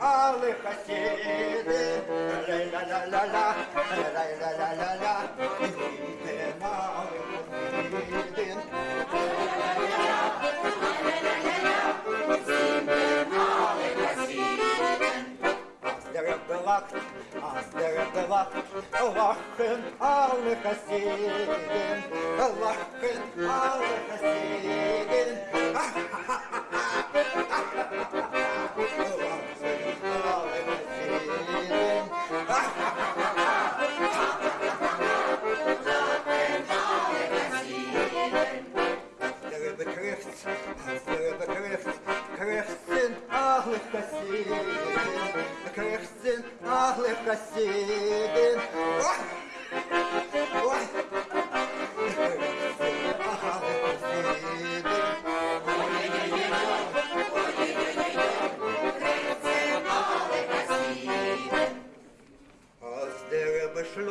алых соседи. Рай-ля-ля-ля-ля, рай-ля-ля-ля-ля, идите, малый Кузьмин. Астерегалакт, астерегалакт, лахен алых осидин, лахен алых осидин. Ха-ха-ха!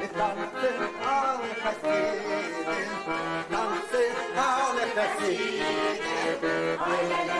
Biz tanrısı al efesidir